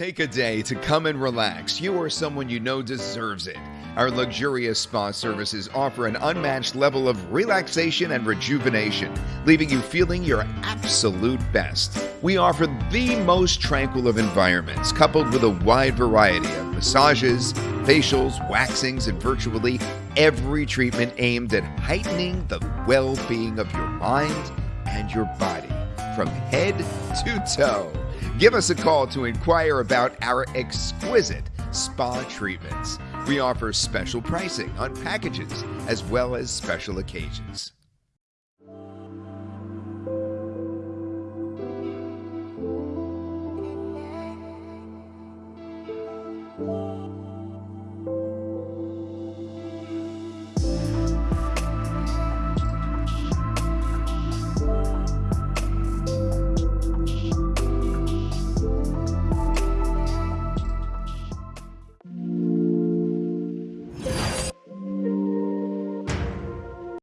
Take a day to come and relax. You or someone you know deserves it. Our luxurious spa services offer an unmatched level of relaxation and rejuvenation, leaving you feeling your absolute best. We offer the most tranquil of environments, coupled with a wide variety of massages, facials, waxings, and virtually every treatment aimed at heightening the well being of your mind and your body from head to toe. Give us a call to inquire about our exquisite spa treatments. We offer special pricing on packages as well as special occasions.